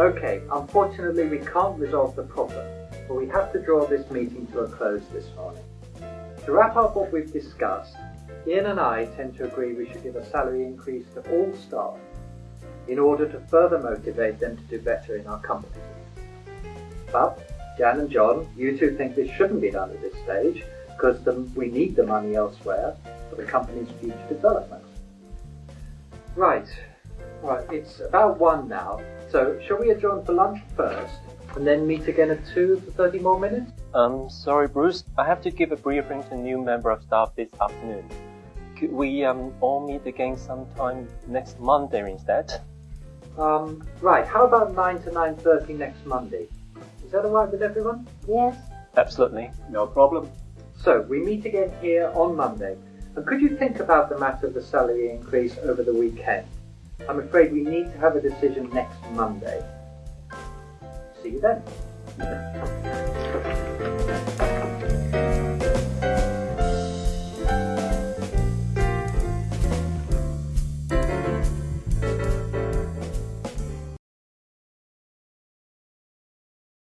Okay, unfortunately we can't resolve the problem, but we have to draw this meeting to a close this morning. To wrap up what we've discussed, Ian and I tend to agree we should give a salary increase to all staff in order to further motivate them to do better in our company. But Jan and John, you two think this shouldn't be done at this stage because we need the money elsewhere for the company's future development. Right, right, it's about one now. So shall we adjourn for lunch first and then meet again at two for 30 more minutes? Um, sorry, Bruce. I have to give a briefing to a new member of staff this afternoon. Could we um, all meet again sometime next Monday instead? Um, right, how about 9 to 9.30 next Monday? Is that alright with everyone? Yes. Absolutely. No problem. So, we meet again here on Monday. And could you think about the matter of the salary increase over the weekend? I'm afraid we need to have a decision next Monday. See you then.